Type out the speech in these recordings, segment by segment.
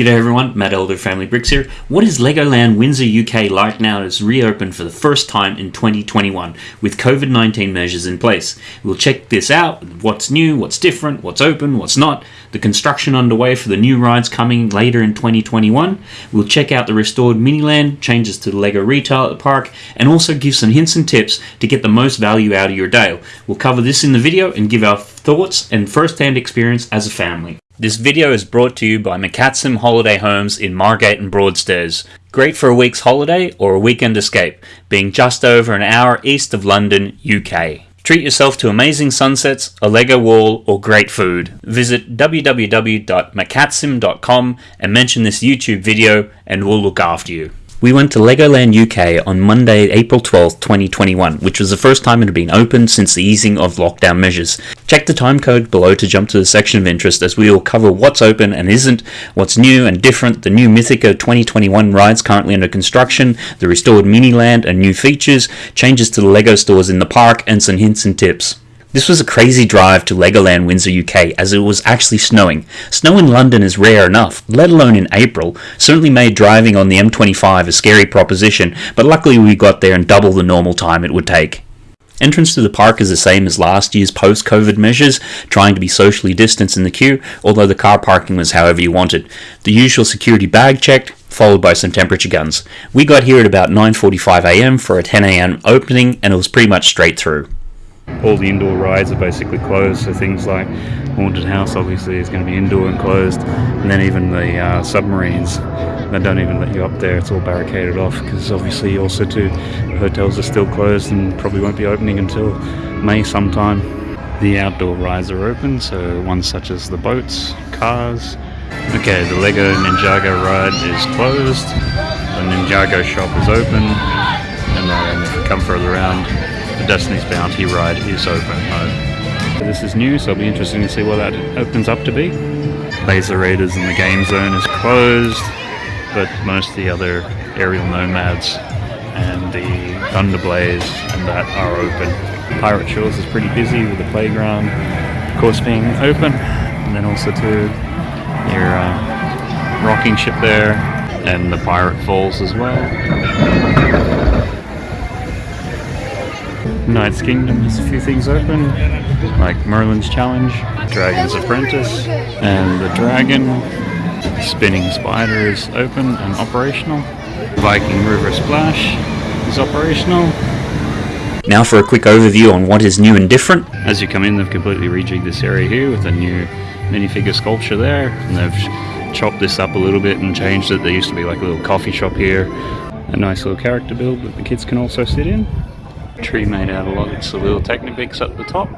G'day everyone, Matt Elder Family Bricks here. What is Legoland Windsor UK like now that it's reopened for the first time in 2021 with COVID-19 measures in place? We'll check this out, what's new, what's different, what's open, what's not, the construction underway for the new rides coming later in 2021. We'll check out the restored Miniland, changes to the Lego retail at the park, and also give some hints and tips to get the most value out of your day. We'll cover this in the video and give our thoughts and first-hand experience as a family. This video is brought to you by McCatsim Holiday Homes in Margate and Broadstairs. Great for a week's holiday or a weekend escape, being just over an hour east of London, UK. Treat yourself to amazing sunsets, a Lego wall, or great food. Visit www.macatsim.com and mention this YouTube video and we'll look after you. We went to Legoland UK on Monday, April 12th, 2021, which was the first time it had been open since the easing of lockdown measures. Check the time code below to jump to the section of interest as we will cover what's open and isn't, what's new and different, the new Mythica 2021 rides currently under construction, the restored Miniland and new features, changes to the Lego stores in the park, and some hints and tips. This was a crazy drive to Legoland Windsor UK as it was actually snowing. Snow in London is rare enough, let alone in April, certainly made driving on the M25 a scary proposition, but luckily we got there in double the normal time it would take. Entrance to the park is the same as last year's post-COVID measures, trying to be socially distanced in the queue, although the car parking was however you wanted. The usual security bag checked, followed by some temperature guns. We got here at about 9.45am for a 10am opening and it was pretty much straight through all the indoor rides are basically closed so things like haunted house obviously is going to be indoor and closed and then even the uh, submarines they don't even let you up there it's all barricaded off because obviously also too hotels are still closed and probably won't be opening until May sometime. The outdoor rides are open so ones such as the boats cars. Okay the Lego Ninjago ride is closed the Ninjago shop is open and then come further around the Destiny's Bounty ride is open. this is new, so it'll be interesting to see what that opens up to be. Laser Raiders in the game zone is closed, but most of the other aerial nomads and the Thunderblaze and that are open. Pirate Shores is pretty busy with the playground, of course, being open, and then also to your uh, rocking ship there, and the Pirate Falls as well. Knight's Kingdom has a few things open, like Merlin's Challenge, Dragon's Apprentice, and the Dragon. Spinning Spider is open and operational. Viking River Splash is operational. Now for a quick overview on what is new and different. As you come in, they've completely rejigged this area here with a new minifigure sculpture there, and they've chopped this up a little bit and changed it. There used to be like a little coffee shop here, a nice little character build that the kids can also sit in tree made out of lots of little Technibics up the top.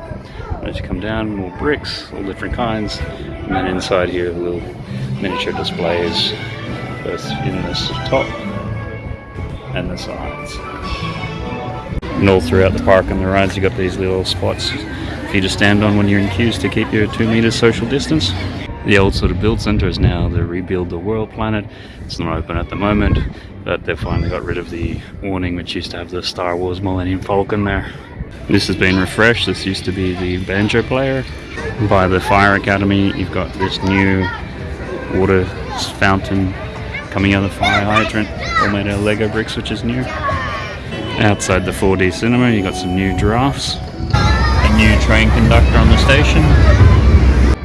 As you come down, more bricks, all different kinds. And then inside here, little miniature displays, both in this top and the sides. And all throughout the park and the rides, you've got these little spots for you to stand on when you're in queues to keep your two meters social distance. The old sort of build center is now the Rebuild the World planet. It's not open at the moment, but they've finally got rid of the awning which used to have the Star Wars Millennium Falcon there. This has been refreshed. This used to be the banjo player. By the Fire Academy, you've got this new water fountain coming out of the fire hydrant, all made out of Lego bricks, which is new. Outside the 4D cinema, you've got some new giraffes, a new train conductor on the station,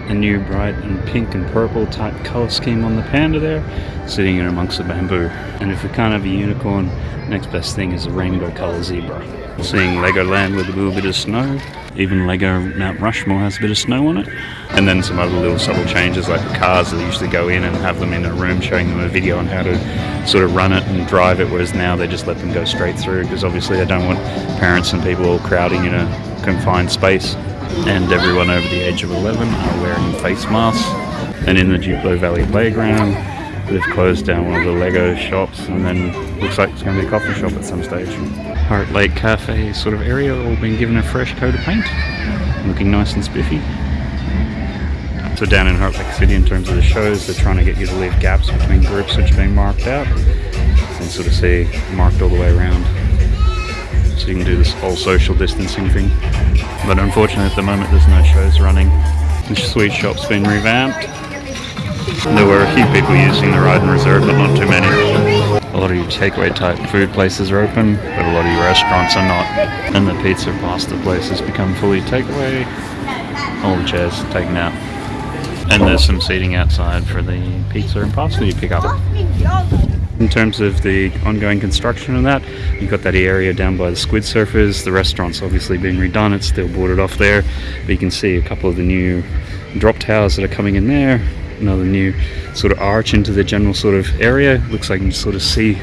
a new bright and pink and purple type color scheme on the panda there, sitting in amongst the bamboo. And if we can't have a unicorn, next best thing is a rainbow color zebra. Seeing Legoland with a little bit of snow. Even Lego Mount Rushmore has a bit of snow on it. And then some other little subtle changes like the cars that usually go in and have them in a room showing them a video on how to sort of run it and drive it, whereas now they just let them go straight through because obviously they don't want parents and people crowding in a confined space and everyone over the age of 11 are wearing face masks. And in the Duplo Valley Playground, they've closed down one of the Lego shops and then looks like it's going to be a coffee shop at some stage. Heartlake Cafe sort of area all been given a fresh coat of paint, looking nice and spiffy. So down in Heartlake City in terms of the shows, they're trying to get you to leave gaps between groups which are being marked out and sort of see marked all the way around so you can do this whole social distancing thing. But unfortunately at the moment there's no shows running. The sweet shop's been revamped. There were a few people using the ride and reserve, but not too many. A lot of your takeaway type food places are open, but a lot of your restaurants are not. And the pizza pasta places become fully takeaway. All the chairs taken out. And there's some seating outside for the pizza and pasta you pick up. In terms of the ongoing construction of that, you've got that area down by the squid surfers. The restaurant's obviously been redone, it's still boarded off there. But you can see a couple of the new drop towers that are coming in there. Another new sort of arch into the general sort of area. Looks like you can sort of see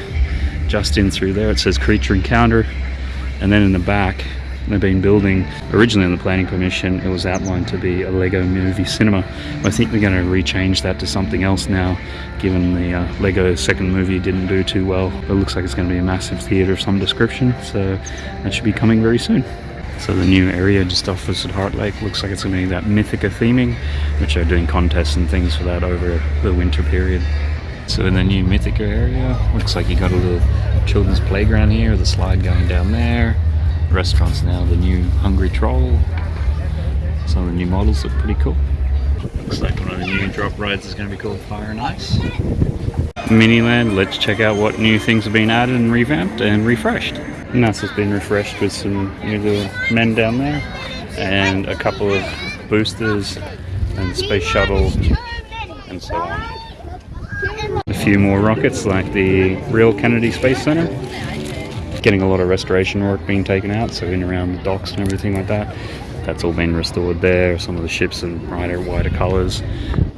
just in through there. It says creature encounter. And then in the back, they've been building originally in the planning permission it was outlined to be a lego movie cinema i think they're going to rechange that to something else now given the uh, lego second movie didn't do too well it looks like it's going to be a massive theater of some description so that should be coming very soon so the new area just off at Heartlake looks like it's going to be that Mythica theming, which they're doing contests and things for that over the winter period. So in the new Mythica area, looks like you got a little children's playground here, the slide going down there. Restaurants now, the new Hungry Troll. Some of the new models look pretty cool. Looks like one of the new drop rides is going to be called Fire and Ice. Miniland, let's check out what new things have been added and revamped and refreshed. NASA's been refreshed with some new little men down there and a couple of boosters and space shuttle and so on. A few more rockets like the real Kennedy Space Center. Getting a lot of restoration work being taken out, so in around the docks and everything like that. That's all been restored there. Some of the ships in brighter, wider colours.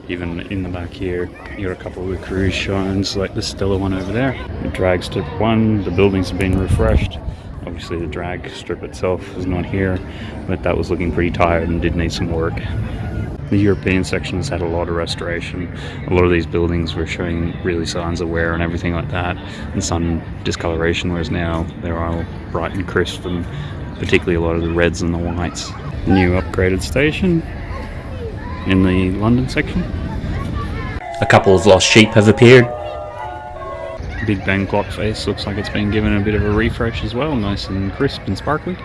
Even in the back here, you got a couple of the cruise shines, like the Stella one over there. The drag strip one, the buildings have been refreshed. Obviously the drag strip itself is not here, but that was looking pretty tired and did need some work. The European section has had a lot of restoration. A lot of these buildings were showing really signs of wear and everything like that, and some discoloration, whereas now they're all bright and crisp, and particularly a lot of the reds and the whites. New upgraded station in the London section. A couple of lost sheep have appeared. Big Ben clock face looks like it's been given a bit of a refresh as well, nice and crisp and sparkly.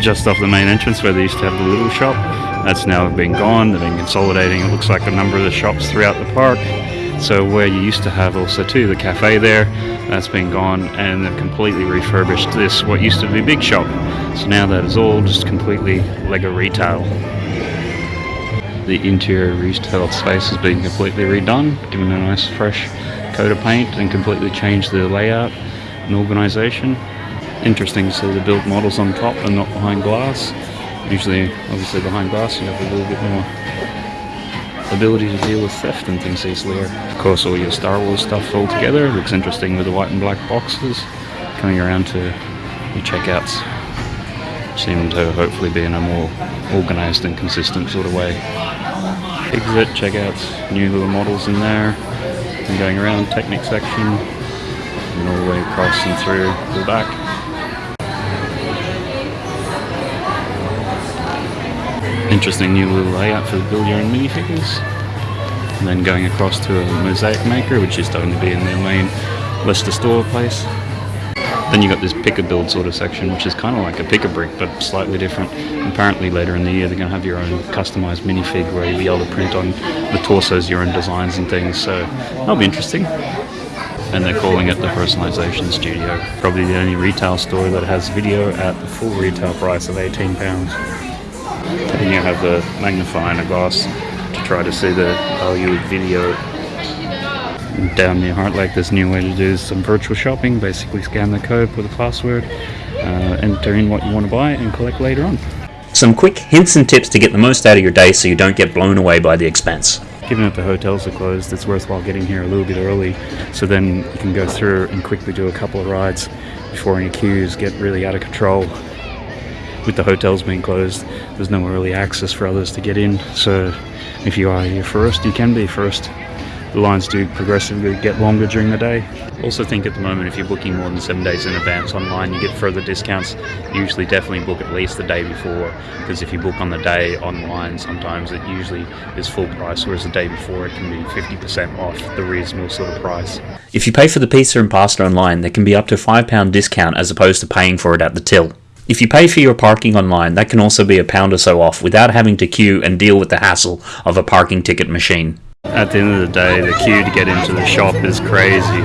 Just off the main entrance where they used to have the little shop, that's now been gone, they've been consolidating, it looks like a number of the shops throughout the park. So where you used to have also too the cafe there, that's been gone and they've completely refurbished this, what used to be Big Shop. So now that is all just completely Lego retail. The interior retail space has been completely redone, given a nice fresh coat of paint and completely changed the layout and organisation. Interesting to see the built models on top and not behind glass. Usually, obviously behind glass you have a little bit more ability to deal with theft and things easily. Of course all your Star Wars stuff all together. Looks interesting with the white and black boxes. Coming around to your checkouts. Seem to hopefully be in a more organised and consistent sort of way. Exit, checkouts, new little models in there and going around Technic section and all the way across and through the back. Interesting new little layout for the build your own minifigures. And then going across to a mosaic maker which is starting to be in their main Leicester store place. Then you've got this pick a build sort of section, which is kind of like a pick a brick, but slightly different. Apparently later in the year they're going to have your own customized minifig where you'll be able to print on the torsos your own designs and things. So that'll be interesting. And they're calling it the personalization studio. Probably the only retail store that has VIDIYO at the full retail price of £18. And you have the magnifying glass to try to see the value of VIDIYO down near Heartlake, this new way to do some virtual shopping. Basically scan the code, put a password, uh, enter in what you want to buy and collect later on. Some quick hints and tips to get the most out of your day so you don't get blown away by the expense. Given that the hotels are closed, it's worthwhile getting here a little bit early so then you can go through and quickly do a couple of rides before any queues get really out of control. With the hotels being closed, there's no really access for others to get in, so if you are here first, you can be first the lines do progressively get longer during the day. Also think at the moment if you're booking more than seven days in advance online you get further discounts. Usually definitely book at least the day before because if you book on the day online sometimes it usually is full price whereas the day before it can be 50% off the reasonable sort of price. If you pay for the pizza and pasta online there can be up to a £5 discount as opposed to paying for it at the till. If you pay for your parking online, that can also be a pound or so off without having to queue and deal with the hassle of a parking ticket machine. At the end of the day, the queue to get into the shop is crazy.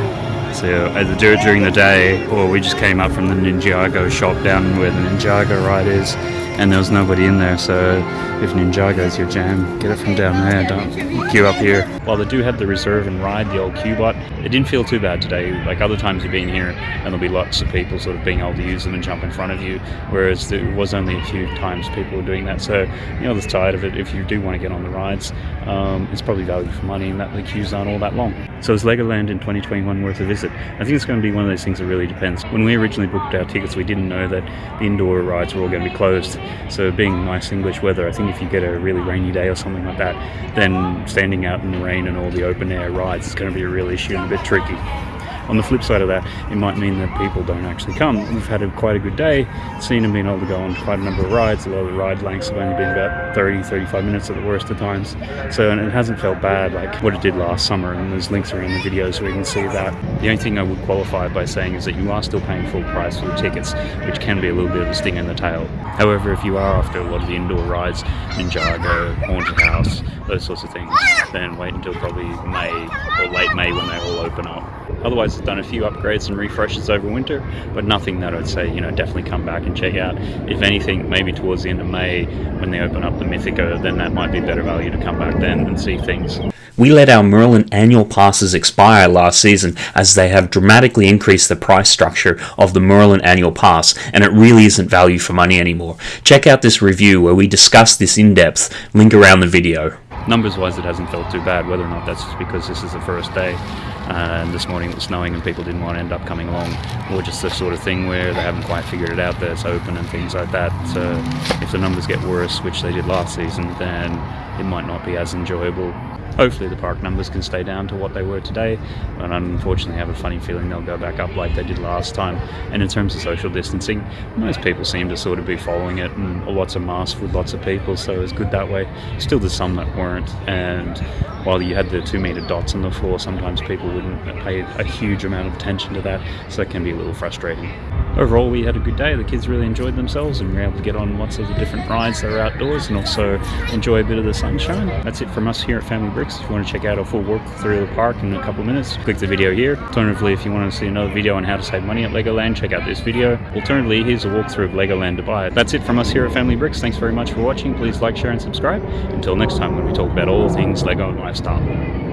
So either do it during the day, or we just came up from the Ninjago shop down where the Ninjago ride is, and there was nobody in there. So if Ninjago's your jam, get it from down there. Don't queue up here. While they do have the reserve and ride, the old Q-Bot, it didn't feel too bad today. Like other times you've been here, and there'll be lots of people sort of being able to use them and jump in front of you. Whereas there was only a few times people were doing that. So you know the side of it. If you do want to get on the rides, um, it's probably value for money, and that the queues aren't all that long. So is Legoland in 2021 worth a visit? I think it's going to be one of those things that really depends. When we originally booked our tickets, we didn't know that the indoor rides were all going to be closed. So being nice English weather, I think if you get a really rainy day or something like that, then standing out in the rain and all the open air rides is going to be a real issue and a bit tricky. On the flip side of that, it might mean that people don't actually come. We've had a, quite a good day, seen them being able to go on quite a number of rides. A lot of the ride lengths have only been about 30, 35 minutes at the worst of times. So and it hasn't felt bad like what it did last summer. And there's links around the videos where you can see that. The only thing I would qualify by saying is that you are still paying full price for the tickets, which can be a little bit of a sting in the tail. However, if you are after a lot of the indoor rides, Ninjago, Haunted House, those sorts of things, then wait until probably May or late May when they all open up. Otherwise, it's done a few upgrades and refreshes over winter, but nothing that I'd say, you know, definitely come back and check out. If anything, maybe towards the end of May when they open up the Mythica, then that might be better value to come back then and see things. We let our Merlin annual passes expire last season as they have dramatically increased the price structure of the Merlin annual pass and it really isn't value for money anymore. Check out this review where we discuss this in depth, link around the video. Numbers wise, it hasn't felt too bad, whether or not that's just because this is the first day uh, and this morning it was snowing and people didn't want to end up coming along, or just the sort of thing where they haven't quite figured it out that it's open and things like that. So if the numbers get worse, which they did last season, then it might not be as enjoyable hopefully the park numbers can stay down to what they were today but unfortunately I have a funny feeling they'll go back up like they did last time. And in terms of social distancing most people seem to sort of be following it and lots of masks with lots of people so it's good that way. Still there's some that weren't and while you had the two meter dots on the floor sometimes people wouldn't pay a huge amount of attention to that so that can be a little frustrating. Overall we had a good day. The kids really enjoyed themselves and we were able to get on lots of the different rides that are outdoors and also enjoy a bit of the sunshine. That's it from us here at family if you want to check out a full walk through the park in a couple of minutes click the video here. Alternatively if you want to see another video on how to save money at legoland check out this video. Alternatively here's a walkthrough of legoland dubai. That's it from us here at family bricks. Thanks very much for watching. Please like share and subscribe. Until next time when we talk about all things lego and lifestyle